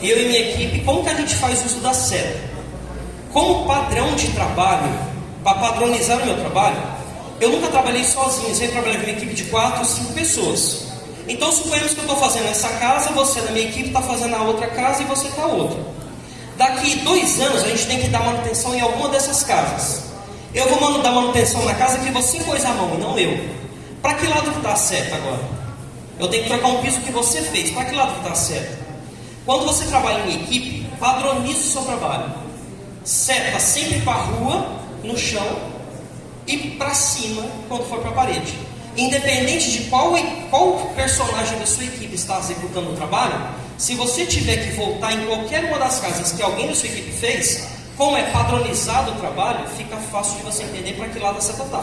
eu e minha equipe, como que a gente faz uso da seta? Como padrão de trabalho, para padronizar o meu trabalho, eu nunca trabalhei sozinho, sempre trabalhei com uma equipe de 4 ou 5 pessoas. Então suponhamos que eu estou fazendo essa casa, você na minha equipe está fazendo a outra casa e você está outra. Daqui dois anos a gente tem que dar manutenção em alguma dessas casas. Eu vou dar manutenção na casa que você pôs a mão não eu. Para que lado está certo agora? Eu tenho que trocar um piso que você fez. Para que lado está certo? Quando você trabalha em equipe, padronize o seu trabalho. Seta sempre para a rua, no chão e para cima quando for para a parede. Independente de qual, qual personagem da sua equipe está executando o trabalho, se você tiver que voltar em qualquer uma das casas que alguém da sua equipe fez, como é padronizado o trabalho, fica fácil de você entender para que lado a seta está.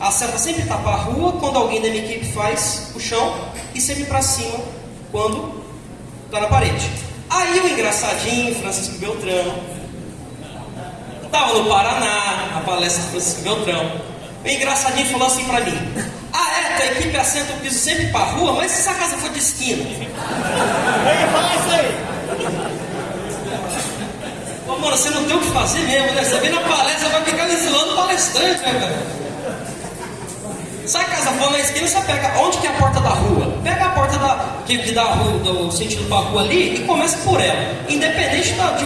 A seta sempre está para a rua quando alguém da minha equipe faz o chão e sempre para cima quando está na parede. Aí o engraçadinho, Francisco Beltrão, estava no Paraná, a palestra do Francisco Beltrão. O engraçadinho falou assim para mim: Ah, é, tua equipe assenta o piso sempre para a rua, mas se essa casa for de esquina? Vem falar isso aí! Ô, mano, você não tem o que fazer mesmo, né? Você vem na palestra, vai ficar lesilando o palestrante, né, cara? Se a casa for na esquina, você pega onde que é a porta da rua? tive que dar o rua do sentido rua ali e começa por ela, independente da, de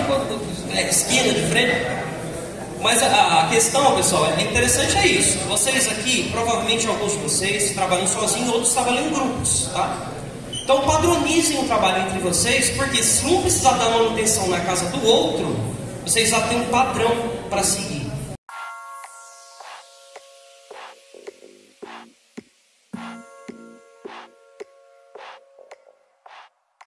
esquina, de frente. Mas a, a, questão, pessoal, é interessante é isso. Vocês aqui, provavelmente alguns de vocês trabalham sozinhos, outros trabalham em grupos, tá? Então padronizem o trabalho entre vocês, porque se um precisar dar manutenção na casa do outro, vocês já têm um padrão para seguir.